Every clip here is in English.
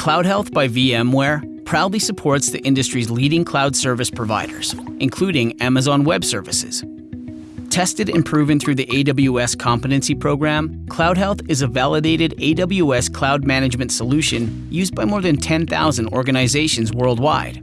Cloud Health by VMware proudly supports the industry's leading cloud service providers, including Amazon Web Services. Tested and proven through the AWS Competency Program, Cloud Health is a validated AWS cloud management solution used by more than 10,000 organizations worldwide.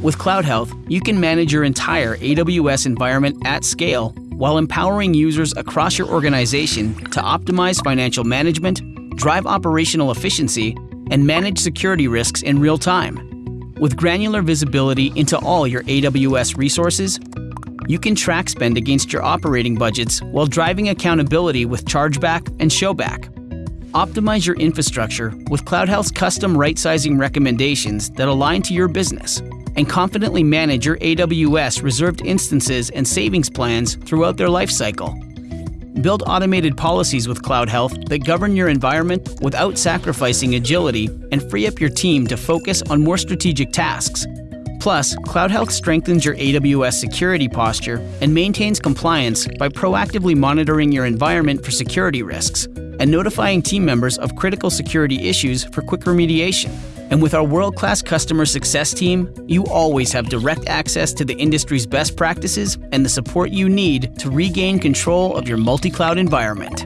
With Cloud Health, you can manage your entire AWS environment at scale while empowering users across your organization to optimize financial management, drive operational efficiency, and manage security risks in real time. With granular visibility into all your AWS resources, you can track spend against your operating budgets while driving accountability with chargeback and showback. Optimize your infrastructure with CloudHealth's custom right-sizing recommendations that align to your business, and confidently manage your AWS reserved instances and savings plans throughout their lifecycle. Build automated policies with Cloud Health that govern your environment without sacrificing agility and free up your team to focus on more strategic tasks Plus, Cloud Health strengthens your AWS security posture and maintains compliance by proactively monitoring your environment for security risks and notifying team members of critical security issues for quick remediation. And with our world class customer success team, you always have direct access to the industry's best practices and the support you need to regain control of your multi cloud environment.